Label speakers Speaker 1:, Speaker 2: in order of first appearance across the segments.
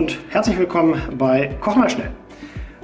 Speaker 1: Und herzlich willkommen bei Koch mal schnell.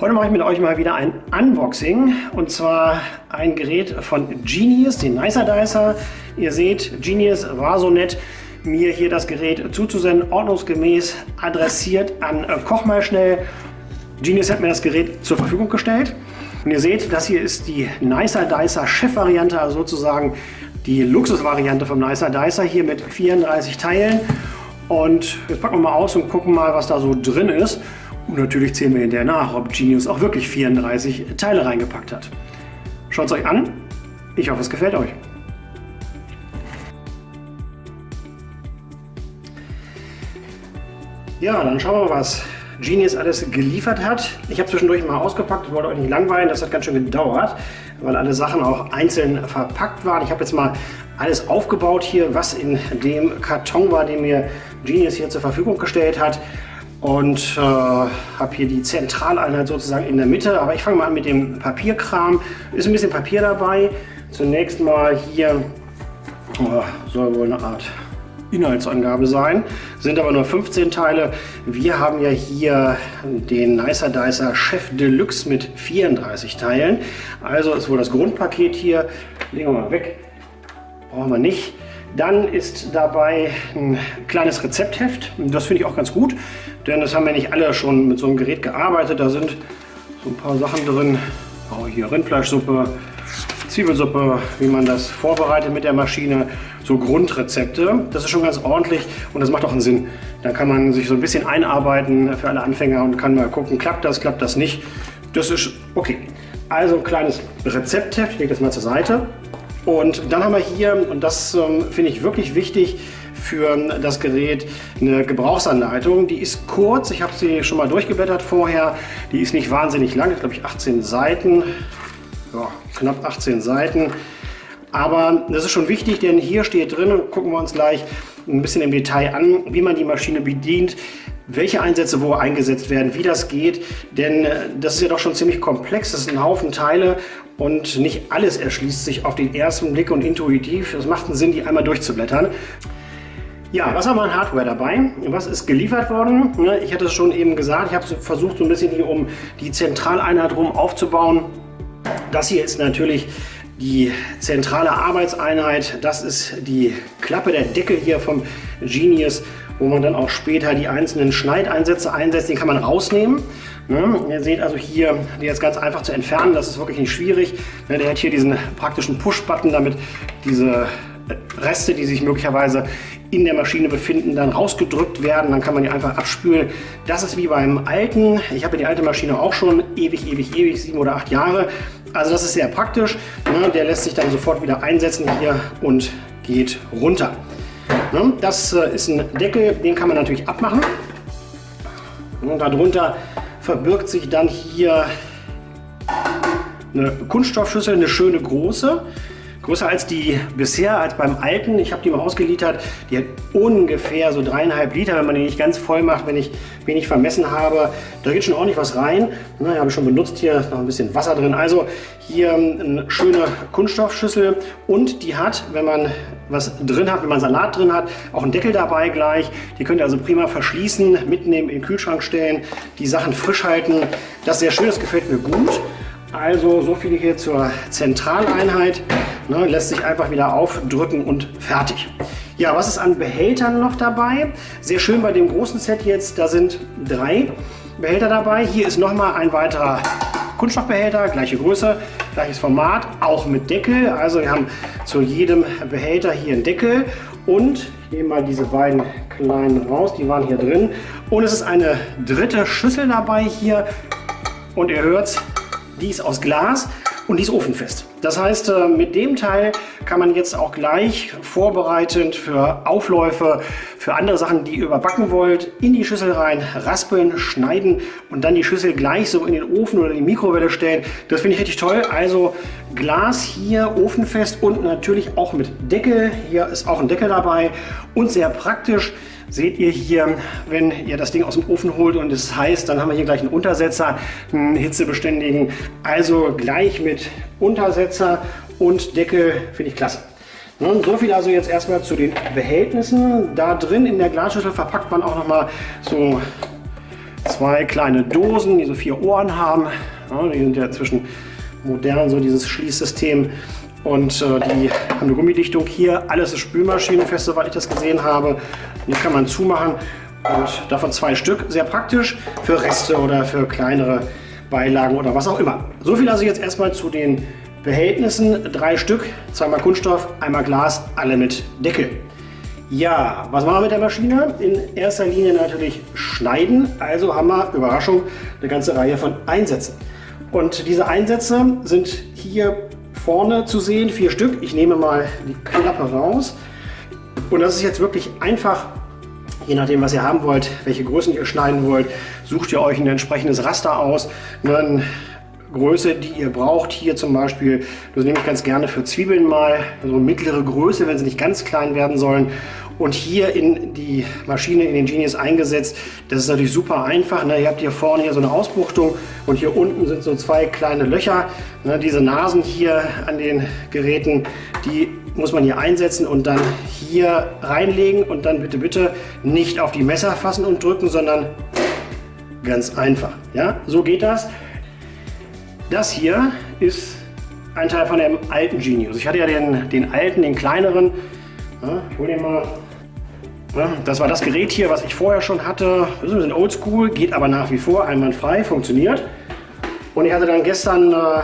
Speaker 1: Heute mache ich mit euch mal wieder ein Unboxing und zwar ein Gerät von Genius, den Nicer Dicer. Ihr seht, Genius war so nett, mir hier das Gerät zuzusenden, ordnungsgemäß adressiert an Koch mal schnell. Genius hat mir das Gerät zur Verfügung gestellt. Und ihr seht, das hier ist die Nicer Dicer Chef-Variante, also sozusagen die Luxus-Variante vom Nicer Dicer hier mit 34 Teilen. Und jetzt packen wir mal aus und gucken mal, was da so drin ist. Und natürlich zählen wir hinterher nach, ob Genius auch wirklich 34 Teile reingepackt hat. Schaut es euch an. Ich hoffe, es gefällt euch. Ja, dann schauen wir mal, was Genius alles geliefert hat. Ich habe zwischendurch mal ausgepackt, wollte euch nicht langweilen, das hat ganz schön gedauert, weil alle Sachen auch einzeln verpackt waren. Ich habe jetzt mal alles aufgebaut hier, was in dem Karton war, den mir Genius hier zur Verfügung gestellt hat. Und äh, habe hier die Zentraleinheit sozusagen in der Mitte. Aber ich fange mal an mit dem Papierkram. Ist ein bisschen Papier dabei. Zunächst mal hier, oh, soll wohl eine Art Inhaltsangabe sein, sind aber nur 15 Teile. Wir haben ja hier den Nicer Dicer Chef Deluxe mit 34 Teilen. Also ist wohl das Grundpaket hier. Legen wir mal weg. Brauchen wir nicht. Dann ist dabei ein kleines Rezeptheft. Das finde ich auch ganz gut, denn das haben ja nicht alle schon mit so einem Gerät gearbeitet. Da sind so ein paar Sachen drin. Oh, hier Rindfleischsuppe, Zwiebelsuppe, wie man das vorbereitet mit der Maschine, so Grundrezepte. Das ist schon ganz ordentlich und das macht auch einen Sinn. Da kann man sich so ein bisschen einarbeiten für alle Anfänger und kann mal gucken, klappt das, klappt das nicht. Das ist okay. Also ein kleines Rezeptheft, ich lege das mal zur Seite. Und dann haben wir hier, und das ähm, finde ich wirklich wichtig, für das Gerät eine Gebrauchsanleitung. Die ist kurz, ich habe sie schon mal durchgeblättert vorher. Die ist nicht wahnsinnig lang, glaube ich 18 Seiten ja, knapp 18 Seiten. Aber das ist schon wichtig, denn hier steht drin, und gucken wir uns gleich ein bisschen im Detail an, wie man die Maschine bedient, welche Einsätze wo eingesetzt werden, wie das geht. Denn äh, das ist ja doch schon ziemlich komplex, das sind ein Haufen Teile und nicht alles erschließt sich auf den ersten Blick und intuitiv. Es macht einen Sinn, die einmal durchzublättern. Ja, was haben wir an Hardware dabei? Was ist geliefert worden? Ich hatte es schon eben gesagt, ich habe versucht, so ein bisschen hier um die Zentraleinheit rum aufzubauen. Das hier ist natürlich die zentrale Arbeitseinheit. Das ist die Klappe, der Deckel hier vom Genius, wo man dann auch später die einzelnen Schneideinsätze einsetzt. Den kann man rausnehmen. Ne? Ihr seht also hier, der ist ganz einfach zu entfernen. Das ist wirklich nicht schwierig. Ne? Der hat hier diesen praktischen Push-Button, damit diese Reste, die sich möglicherweise in der Maschine befinden, dann rausgedrückt werden. Dann kann man die einfach abspülen. Das ist wie beim alten. Ich habe die alte Maschine auch schon ewig, ewig, ewig, sieben oder acht Jahre. Also das ist sehr praktisch. Ne? Der lässt sich dann sofort wieder einsetzen hier und geht runter. Ne? Das äh, ist ein Deckel, den kann man natürlich abmachen. Und darunter verbirgt sich dann hier eine Kunststoffschüssel, eine schöne große. Größer als die bisher, als beim alten. Ich habe die mal ausgeliefert. Die hat ungefähr so dreieinhalb Liter, wenn man die nicht ganz voll macht, wenn ich wenig vermessen habe. Da geht schon ordentlich was rein. Na, habe ich schon benutzt hier, noch ein bisschen Wasser drin. Also hier eine schöne Kunststoffschüssel und die hat, wenn man was drin hat, wenn man Salat drin hat, auch einen Deckel dabei gleich. Die könnt ihr also prima verschließen, mitnehmen, in den Kühlschrank stellen, die Sachen frisch halten. Das ist sehr schön, das gefällt mir gut. Also so viel hier zur Zentraleinheit. Ne, lässt sich einfach wieder aufdrücken und fertig. Ja, was ist an Behältern noch dabei? Sehr schön bei dem großen Set jetzt, da sind drei Behälter dabei. Hier ist nochmal ein weiterer Kunststoffbehälter, gleiche Größe, gleiches Format, auch mit Deckel. Also wir haben zu jedem Behälter hier einen Deckel und ich nehme mal diese beiden kleinen raus, die waren hier drin. Und es ist eine dritte Schüssel dabei hier und ihr hört die ist aus Glas und die ist ofenfest. Das heißt, äh, mit dem Teil kann man jetzt auch gleich vorbereitend für Aufläufe, für andere Sachen, die ihr überbacken wollt, in die Schüssel rein, raspeln, schneiden und dann die Schüssel gleich so in den Ofen oder in die Mikrowelle stellen. Das finde ich richtig toll. Also Glas hier ofenfest und natürlich auch mit Deckel. Hier ist auch ein Deckel dabei und sehr praktisch. Seht ihr hier, wenn ihr das Ding aus dem Ofen holt und es heißt, dann haben wir hier gleich einen Untersetzer, einen hitzebeständigen. Also gleich mit Untersetzer und Deckel finde ich klasse. Nun, so viel also jetzt erstmal zu den Behältnissen. Da drin in der Glasschüssel verpackt man auch noch mal so zwei kleine Dosen, die so vier Ohren haben. Ja, die sind ja zwischen modern so dieses Schließsystem und äh, die haben eine Gummidichtung hier. Alles ist spülmaschinenfest, soweit ich das gesehen habe. Die kann man zumachen und davon zwei Stück. Sehr praktisch für Reste oder für kleinere Beilagen oder was auch immer. So viel also jetzt erstmal zu den Behältnissen. Drei Stück, zweimal Kunststoff, einmal Glas, alle mit Deckel. Ja, was machen wir mit der Maschine? In erster Linie natürlich schneiden. Also haben wir, Überraschung, eine ganze Reihe von Einsätzen. Und diese Einsätze sind hier vorne zu sehen, vier Stück. Ich nehme mal die Klappe raus. Und das ist jetzt wirklich einfach, je nachdem, was ihr haben wollt, welche Größen ihr schneiden wollt, sucht ihr euch ein entsprechendes Raster aus. Eine Größe, die ihr braucht. Hier zum Beispiel, das nehme ich ganz gerne für Zwiebeln mal, so also mittlere Größe, wenn sie nicht ganz klein werden sollen. Und hier in die Maschine, in den Genius eingesetzt. Das ist natürlich super einfach. Ne? Ihr habt hier vorne hier so eine Ausbuchtung und hier unten sind so zwei kleine Löcher. Ne? Diese Nasen hier an den Geräten, die muss man hier einsetzen und dann hier reinlegen und dann bitte, bitte nicht auf die Messer fassen und drücken, sondern ganz einfach. Ja, so geht das. Das hier ist ein Teil von dem alten Genius. Ich hatte ja den, den alten, den kleineren. Ja, ich hole den mal. Ja, das war das Gerät hier, was ich vorher schon hatte. Das ist ein bisschen oldschool, geht aber nach wie vor einwandfrei, funktioniert. Und ich hatte dann gestern äh,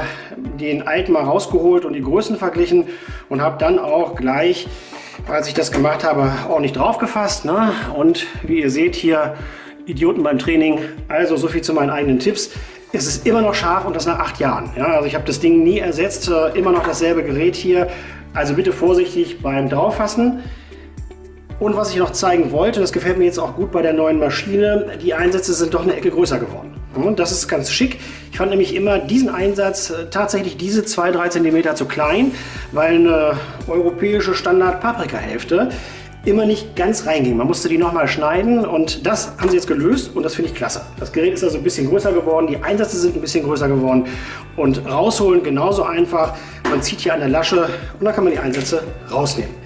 Speaker 1: den alten mal rausgeholt und die Größen verglichen und habe dann auch gleich, als ich das gemacht habe, ordentlich drauf gefasst. Ne? Und wie ihr seht hier, Idioten beim Training. Also so viel zu meinen eigenen Tipps. Es ist immer noch scharf und das nach acht Jahren. Ja, also ich habe das Ding nie ersetzt, äh, immer noch dasselbe Gerät hier. Also bitte vorsichtig beim Drauffassen. Und was ich noch zeigen wollte, das gefällt mir jetzt auch gut bei der neuen Maschine, die Einsätze sind doch eine Ecke größer geworden. Und das ist ganz schick. Ich fand nämlich immer diesen Einsatz äh, tatsächlich diese 2-3 cm zu klein, weil eine europäische Standard-Paprika-Hälfte immer nicht ganz reinging. Man musste die nochmal schneiden und das haben sie jetzt gelöst und das finde ich klasse. Das Gerät ist also ein bisschen größer geworden, die Einsätze sind ein bisschen größer geworden und rausholen genauso einfach. Man zieht hier an der Lasche und dann kann man die Einsätze rausnehmen.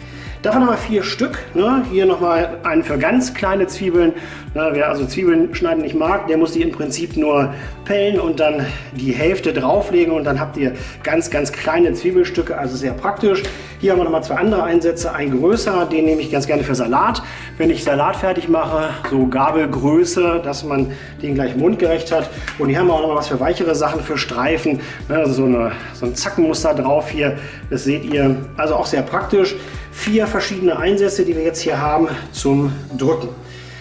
Speaker 1: Davon haben wir vier Stück. Ne? Hier nochmal einen für ganz kleine Zwiebeln. Ne? Wer also Zwiebeln schneiden nicht mag, der muss die im Prinzip nur pellen und dann die Hälfte drauflegen und dann habt ihr ganz, ganz kleine Zwiebelstücke, also sehr praktisch. Hier haben wir nochmal zwei andere Einsätze. Ein größerer, den nehme ich ganz gerne für Salat. Wenn ich Salat fertig mache, so Gabelgröße, dass man den gleich mundgerecht hat. Und hier haben wir auch nochmal was für weichere Sachen, für Streifen. Ne? Also so, eine, so ein Zackenmuster drauf hier. Das seht ihr. Also auch sehr praktisch vier verschiedene Einsätze, die wir jetzt hier haben zum Drücken.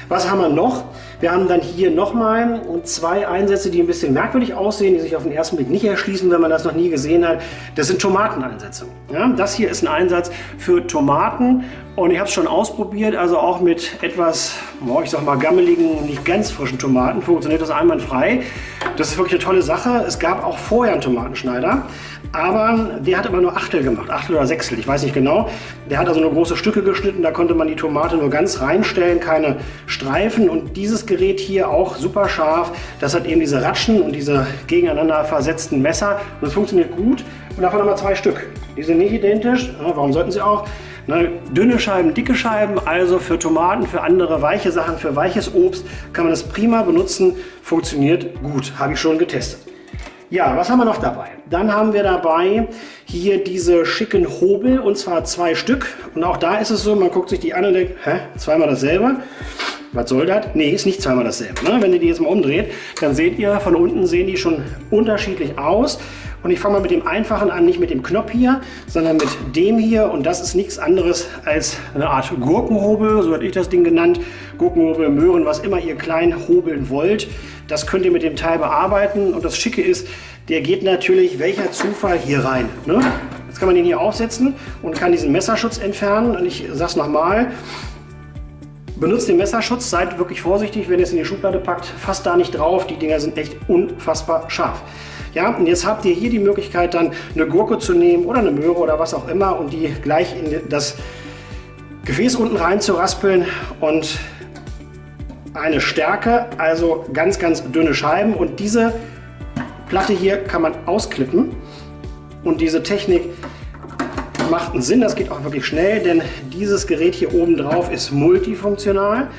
Speaker 1: Was haben wir noch? Wir haben dann hier nochmal zwei Einsätze, die ein bisschen merkwürdig aussehen, die sich auf den ersten Blick nicht erschließen, wenn man das noch nie gesehen hat. Das sind Tomateneinsätze. Ja, das hier ist ein Einsatz für Tomaten und ich habe es schon ausprobiert, also auch mit etwas, ich sag mal, gammeligen, nicht ganz frischen Tomaten funktioniert das einwandfrei. Das ist wirklich eine tolle Sache. Es gab auch vorher einen Tomatenschneider, aber der hat immer nur Achtel gemacht, Achtel oder Sechstel, ich weiß nicht genau. Der hat also nur große Stücke geschnitten, da konnte man die Tomate nur ganz reinstellen, keine Streifen. Und dieses Gerät hier auch super scharf, das hat eben diese Ratschen und diese gegeneinander versetzten Messer und das funktioniert gut. Und davon haben wir zwei Stück. Die sind nicht identisch, warum sollten sie auch? Ne, dünne Scheiben, dicke Scheiben, also für Tomaten, für andere weiche Sachen, für weiches Obst kann man das prima benutzen, funktioniert gut, habe ich schon getestet. Ja, was haben wir noch dabei? Dann haben wir dabei hier diese schicken Hobel und zwar zwei Stück. Und auch da ist es so, man guckt sich die an und denkt, hä, zweimal dasselbe? Was soll das? Nee, ist nicht zweimal dasselbe. Ne? Wenn ihr die jetzt mal umdreht, dann seht ihr, von unten sehen die schon unterschiedlich aus. Und ich fange mal mit dem einfachen an, nicht mit dem Knopf hier, sondern mit dem hier. Und das ist nichts anderes als eine Art Gurkenhobel, so hätte ich das Ding genannt. Gurkenhobel, Möhren, was immer ihr klein hobeln wollt. Das könnt ihr mit dem Teil bearbeiten. Und das Schicke ist, der geht natürlich, welcher Zufall, hier rein. Ne? Jetzt kann man den hier aufsetzen und kann diesen Messerschutz entfernen. Und ich sage es nochmal, Benutzt den Messerschutz, seid wirklich vorsichtig, wenn ihr es in die Schublade packt. Fasst da nicht drauf, die Dinger sind echt unfassbar scharf. Ja, und jetzt habt ihr hier die Möglichkeit dann eine Gurke zu nehmen oder eine Möhre oder was auch immer und die gleich in das Gefäß unten rein zu raspeln und eine Stärke, also ganz, ganz dünne Scheiben und diese Platte hier kann man ausklippen und diese Technik macht einen Sinn, das geht auch wirklich schnell, denn dieses Gerät hier oben drauf ist multifunktional.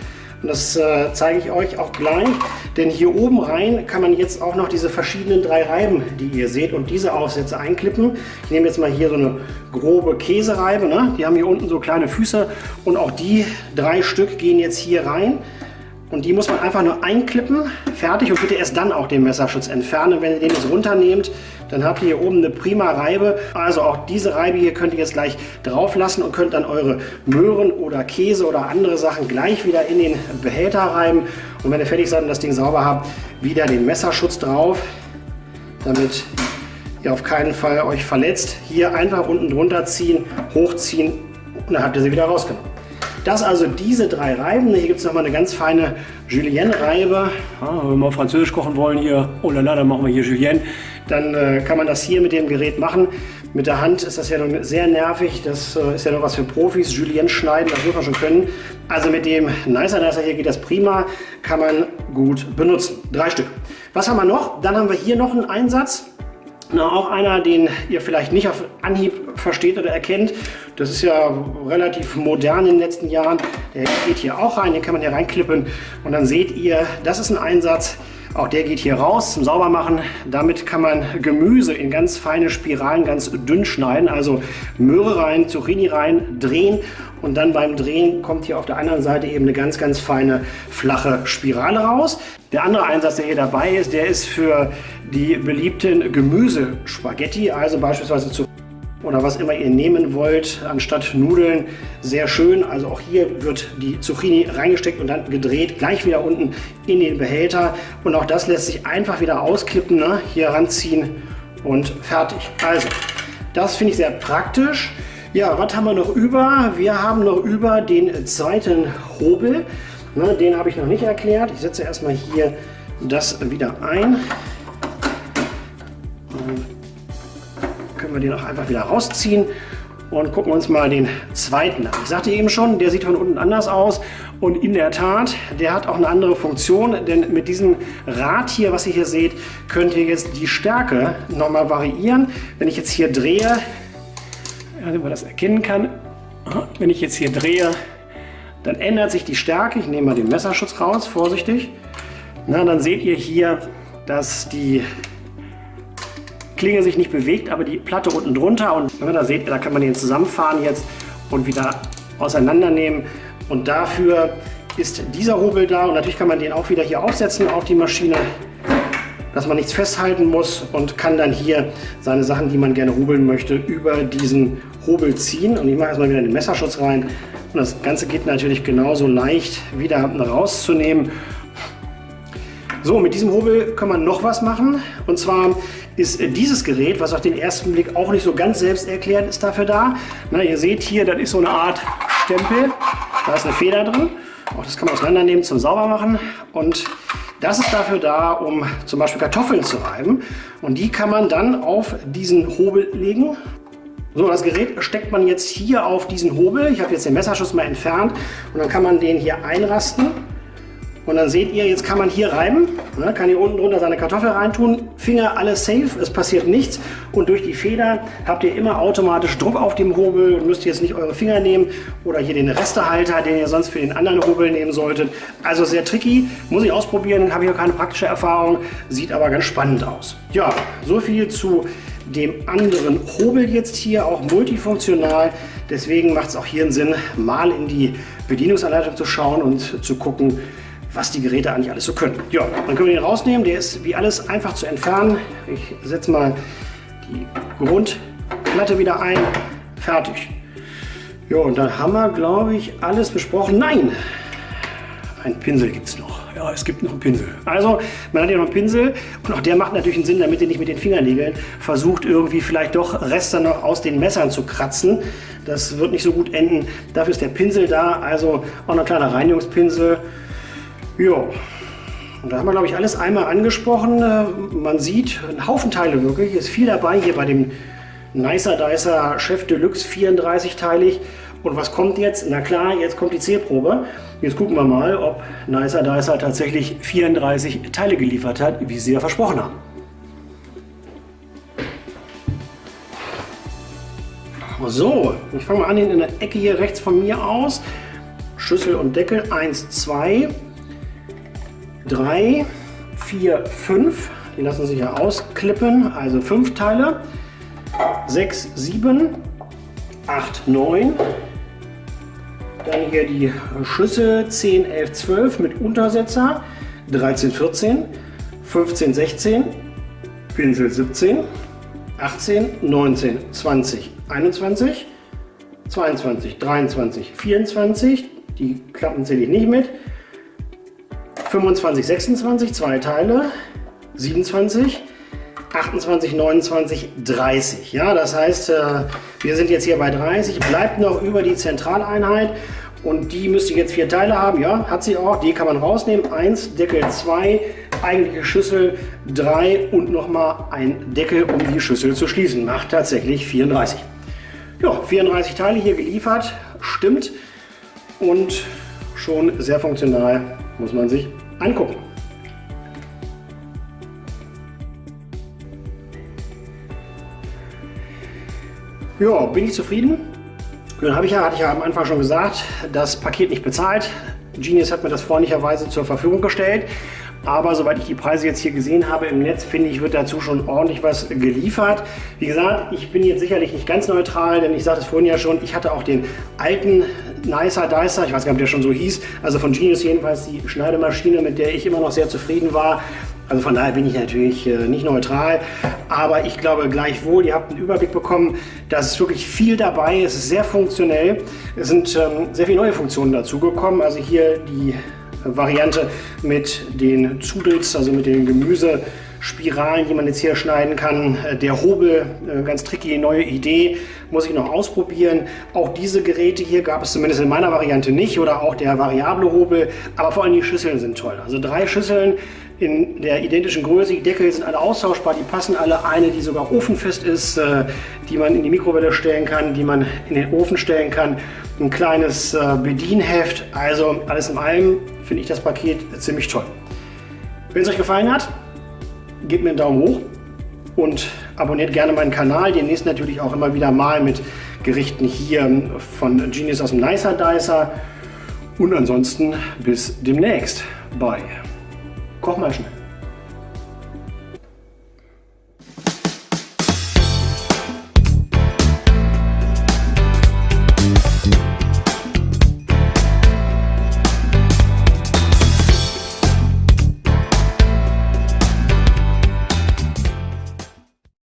Speaker 1: Und das äh, zeige ich euch auch gleich, denn hier oben rein kann man jetzt auch noch diese verschiedenen drei Reiben, die ihr seht, und diese Aufsätze einklippen. Ich nehme jetzt mal hier so eine grobe Käsereibe, ne? die haben hier unten so kleine Füße und auch die drei Stück gehen jetzt hier rein. Und die muss man einfach nur einklippen, fertig und bitte erst dann auch den Messerschutz entfernen. Wenn ihr den jetzt runternehmt, dann habt ihr hier oben eine prima Reibe. Also auch diese Reibe hier könnt ihr jetzt gleich drauf lassen und könnt dann eure Möhren oder Käse oder andere Sachen gleich wieder in den Behälter reiben. Und wenn ihr fertig seid und das Ding sauber habt, wieder den Messerschutz drauf, damit ihr auf keinen Fall euch verletzt. Hier einfach unten drunter ziehen, hochziehen und dann habt ihr sie wieder rausgenommen. Das also diese drei Reiben. Hier gibt es nochmal eine ganz feine Julienne-Reibe. Ja, wenn wir mal Französisch kochen wollen hier, oh la la, dann machen wir hier Julienne. Dann äh, kann man das hier mit dem Gerät machen. Mit der Hand ist das ja noch sehr nervig. Das äh, ist ja noch was für Profis. Julienne schneiden, das muss man schon können. Also mit dem Nicer Nicer hier geht das prima. Kann man gut benutzen. Drei Stück. Was haben wir noch? Dann haben wir hier noch einen Einsatz. Na, auch einer, den ihr vielleicht nicht auf Anhieb versteht oder erkennt. Das ist ja relativ modern in den letzten Jahren. Der geht hier auch rein, den kann man hier reinklippen und dann seht ihr, das ist ein Einsatz. Auch der geht hier raus zum Saubermachen. Damit kann man Gemüse in ganz feine Spiralen ganz dünn schneiden. Also Möhre rein, Zucchini rein, drehen und dann beim Drehen kommt hier auf der anderen Seite eben eine ganz, ganz feine flache Spirale raus. Der andere Einsatz, der hier dabei ist, der ist für die beliebten Gemüsespaghetti, also beispielsweise zu oder was immer ihr nehmen wollt, anstatt Nudeln. Sehr schön. Also auch hier wird die Zucchini reingesteckt und dann gedreht, gleich wieder unten in den Behälter. Und auch das lässt sich einfach wieder ausklippen, ne? hier ranziehen und fertig. Also, das finde ich sehr praktisch. Ja, was haben wir noch über? Wir haben noch über den zweiten Hobel. Ne, den habe ich noch nicht erklärt. Ich setze erstmal hier das wieder ein. Können wir den auch einfach wieder rausziehen und gucken uns mal den zweiten an. Ich sagte eben schon, der sieht von unten anders aus und in der Tat, der hat auch eine andere Funktion, denn mit diesem Rad hier, was ihr hier seht, könnt ihr jetzt die Stärke nochmal variieren. Wenn ich jetzt hier drehe, wenn man das erkennen kann, wenn ich jetzt hier drehe, dann ändert sich die Stärke. Ich nehme mal den Messerschutz raus, vorsichtig. Na, dann seht ihr hier, dass die Klinge sich nicht bewegt, aber die Platte unten drunter. Und na, da seht da kann man den zusammenfahren jetzt und wieder auseinandernehmen. Und dafür ist dieser Hobel da. Und natürlich kann man den auch wieder hier aufsetzen auf die Maschine, dass man nichts festhalten muss und kann dann hier seine Sachen, die man gerne hobeln möchte, über diesen Hobel ziehen. Und ich mache erstmal wieder den Messerschutz rein. Und das Ganze geht natürlich genauso leicht wieder rauszunehmen. So, mit diesem Hobel kann man noch was machen. Und zwar ist dieses Gerät, was auf den ersten Blick auch nicht so ganz selbsterklärend ist, dafür da. Na, ihr seht hier, das ist so eine Art Stempel. Da ist eine Feder drin. Auch das kann man auseinandernehmen zum Saubermachen. Und das ist dafür da, um zum Beispiel Kartoffeln zu reiben. Und die kann man dann auf diesen Hobel legen. So, das Gerät steckt man jetzt hier auf diesen Hobel. Ich habe jetzt den Messerschuss mal entfernt und dann kann man den hier einrasten. Und dann seht ihr, jetzt kann man hier reiben, ne, kann hier unten drunter seine Kartoffel reintun, Finger alles safe, es passiert nichts und durch die Feder habt ihr immer automatisch Druck auf dem Hobel und müsst jetzt nicht eure Finger nehmen oder hier den Restehalter, den ihr sonst für den anderen Hobel nehmen solltet. Also sehr tricky, muss ich ausprobieren, habe ich auch keine praktische Erfahrung, sieht aber ganz spannend aus. Ja, so viel zu dem anderen Hobel jetzt hier, auch multifunktional. Deswegen macht es auch hier einen Sinn, mal in die Bedienungsanleitung zu schauen und zu gucken, was die Geräte eigentlich alles so können. Ja, dann können wir den rausnehmen. Der ist wie alles einfach zu entfernen. Ich setze mal die Grundplatte wieder ein. Fertig. Ja, und dann haben wir, glaube ich, alles besprochen. Nein, ein Pinsel gibt es noch. Ja, es gibt noch einen Pinsel. Also, man hat hier noch einen Pinsel und auch der macht natürlich einen Sinn, damit ihr nicht mit den Fingernägeln versucht, irgendwie vielleicht doch Reste noch aus den Messern zu kratzen. Das wird nicht so gut enden. Dafür ist der Pinsel da, also auch ein kleiner Reinigungspinsel. Ja, und da haben wir, glaube ich, alles einmal angesprochen. Äh, man sieht einen Haufen Teile wirklich. Ist viel dabei hier bei dem Nicer Dicer Chef Deluxe 34-teilig. Und was kommt jetzt? Na klar, jetzt kommt die Zählprobe. Jetzt gucken wir mal, ob Nicer Dicer tatsächlich 34 Teile geliefert hat, wie sie ja versprochen haben. So, ich fange mal an in der Ecke hier rechts von mir aus. Schüssel und Deckel 1, 2, 3, 4, 5. Die lassen sich ja ausklippen, also 5 Teile. 6, 7, 8, 9. Dann hier die Schüssel. 10, 11, 12 mit Untersetzer. 13, 14, 15, 16, Pinsel 17, 18, 19, 20, 21, 22, 23, 24, die Klappen zähle ich nicht mit, 25, 26, zwei Teile, 27, 28, 29, 30. Ja, das heißt, äh, wir sind jetzt hier bei 30, bleibt noch über die Zentraleinheit und die müsste jetzt vier Teile haben. Ja, hat sie auch. Die kann man rausnehmen. Eins, Deckel 2, eigentliche Schüssel 3 und nochmal ein Deckel, um die Schüssel zu schließen. Macht tatsächlich 34. Ja, 34 Teile hier geliefert. Stimmt. Und schon sehr funktional, muss man sich angucken. Ja, bin ich zufrieden? Nun habe ich ja, hatte ich ja am Anfang schon gesagt, das Paket nicht bezahlt. Genius hat mir das freundlicherweise zur Verfügung gestellt. Aber soweit ich die Preise jetzt hier gesehen habe im Netz, finde ich, wird dazu schon ordentlich was geliefert. Wie gesagt, ich bin jetzt sicherlich nicht ganz neutral, denn ich sagte es vorhin ja schon, ich hatte auch den alten Nicer Dicer, ich weiß gar nicht, ob der schon so hieß, also von Genius jedenfalls die Schneidemaschine, mit der ich immer noch sehr zufrieden war. Also von daher bin ich natürlich äh, nicht neutral, aber ich glaube gleichwohl, ihr habt einen Überblick bekommen, da ist wirklich viel dabei, es ist sehr funktionell, es sind ähm, sehr viele neue Funktionen dazugekommen, also hier die Variante mit den Zudels, also mit den Gemüsespiralen, die man jetzt hier schneiden kann. Der Hobel, äh, ganz tricky, neue Idee, muss ich noch ausprobieren. Auch diese Geräte hier gab es zumindest in meiner Variante nicht oder auch der variable Hobel, aber vor allem die Schüsseln sind toll. Also drei Schüsseln in der identischen Größe. Die Deckel sind alle austauschbar, die passen alle. Eine, die sogar ofenfest ist, äh, die man in die Mikrowelle stellen kann, die man in den Ofen stellen kann. Ein kleines äh, Bedienheft. Also alles in allem finde ich das Paket ziemlich toll. Wenn es euch gefallen hat, gebt mir einen Daumen hoch und abonniert gerne meinen Kanal. Demnächst natürlich auch immer wieder mal mit Gerichten hier von Genius aus dem Nicer Dicer. Und ansonsten bis demnächst bei Koch mal schnell.